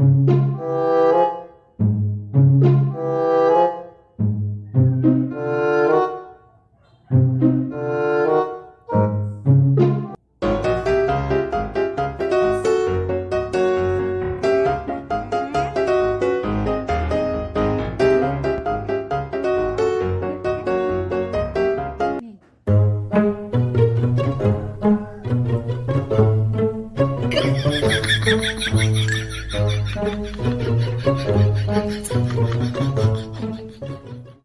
Ha ha ha ha! Thank you.